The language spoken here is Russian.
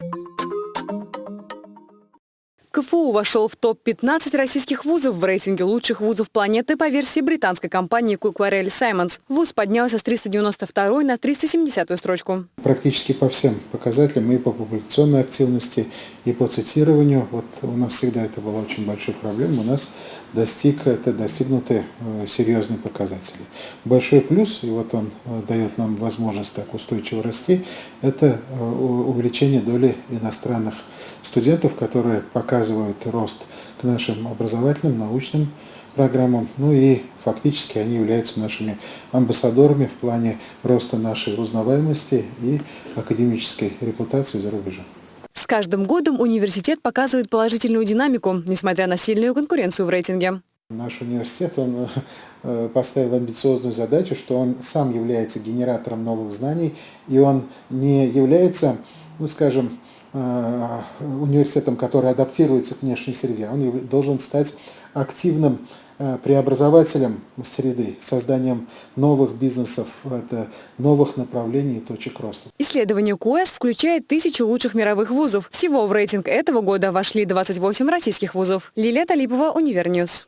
you КФУ вошел в топ-15 российских вузов в рейтинге лучших вузов планеты по версии британской компании Кукварель Саймонс. Вуз поднялся с 392 на 370 строчку. Практически по всем показателям, и по публикационной активности, и по цитированию. Вот у нас всегда это была очень большой проблемой. У нас достиг, это достигнуты э, серьезные показатели. Большой плюс, и вот он э, дает нам возможность так устойчиво расти, это э, увеличение доли иностранных студентов, которые показывают рост к нашим образовательным, научным программам. Ну и фактически они являются нашими амбассадорами в плане роста нашей узнаваемости и академической репутации за рубежом. С каждым годом университет показывает положительную динамику, несмотря на сильную конкуренцию в рейтинге. Наш университет он э, поставил амбициозную задачу, что он сам является генератором новых знаний, и он не является, ну скажем, университетом, который адаптируется к внешней среде, он должен стать активным э, преобразователем среды, созданием новых бизнесов, это новых направлений и точек роста. Исследование QS включает тысячу лучших мировых вузов. Всего в рейтинг этого года вошли 28 российских вузов. Лилия Талипова, Univer News.